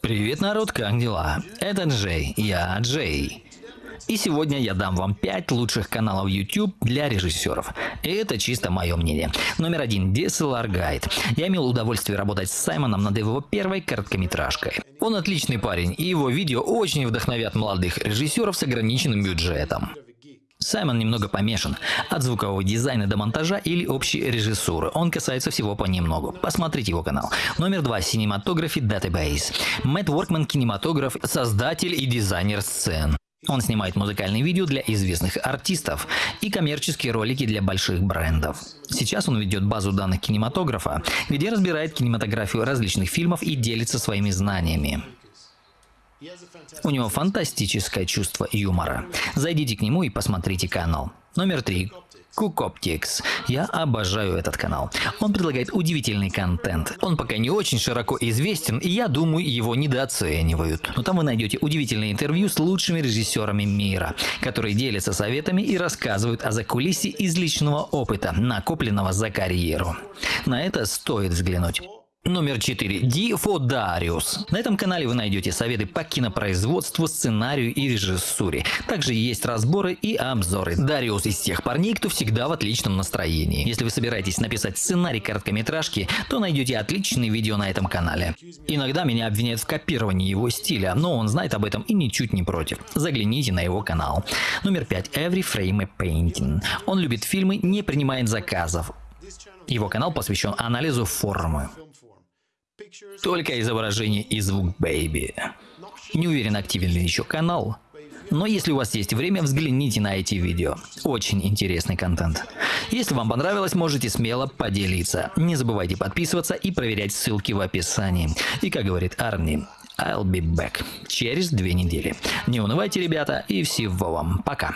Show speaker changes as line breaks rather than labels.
Привет, народ, как дела? Это Джей, я Джей. И сегодня я дам вам 5 лучших каналов YouTube для режиссеров. Это чисто мое мнение. Номер один. DSLR Guide. Я имел удовольствие работать с Саймоном над его первой короткометражкой. Он отличный парень, и его видео очень вдохновят молодых режиссеров с ограниченным бюджетом. Саймон немного помешан. От звукового дизайна до монтажа или общей режиссуры. Он касается всего понемногу. Посмотрите его канал. Номер два. Cinematography Database. Мэтт Воркман – кинематограф, создатель и дизайнер сцен. Он снимает музыкальные видео для известных артистов и коммерческие ролики для больших брендов. Сейчас он ведет базу данных кинематографа, где разбирает кинематографию различных фильмов и делится своими знаниями. У него фантастическое чувство юмора. Зайдите к нему и посмотрите канал. Номер три. Кукоптикс. Я обожаю этот канал. Он предлагает удивительный контент. Он пока не очень широко известен, и я думаю, его недооценивают. Но там вы найдете удивительные интервью с лучшими режиссерами мира, которые делятся советами и рассказывают о закулисье из личного опыта, накопленного за карьеру. На это стоит взглянуть. Номер 4. Дифо Дариус. На этом канале вы найдете советы по кинопроизводству, сценарию и режиссуре. Также есть разборы и обзоры. Дариус из тех парней, кто всегда в отличном настроении. Если вы собираетесь написать сценарий короткометражки, то найдете отличные видео на этом канале. Иногда меня обвиняют в копировании его стиля, но он знает об этом и ничуть не против. Загляните на его канал. Номер 5. Every Frame a Painting. Он любит фильмы, не принимает заказов. Его канал посвящен анализу формы. Только изображение и звук Baby. Не уверен, активен ли еще канал. Но если у вас есть время, взгляните на эти видео. Очень интересный контент. Если вам понравилось, можете смело поделиться. Не забывайте подписываться и проверять ссылки в описании. И как говорит Арни, I'll be back через две недели. Не унывайте, ребята, и всего вам. Пока.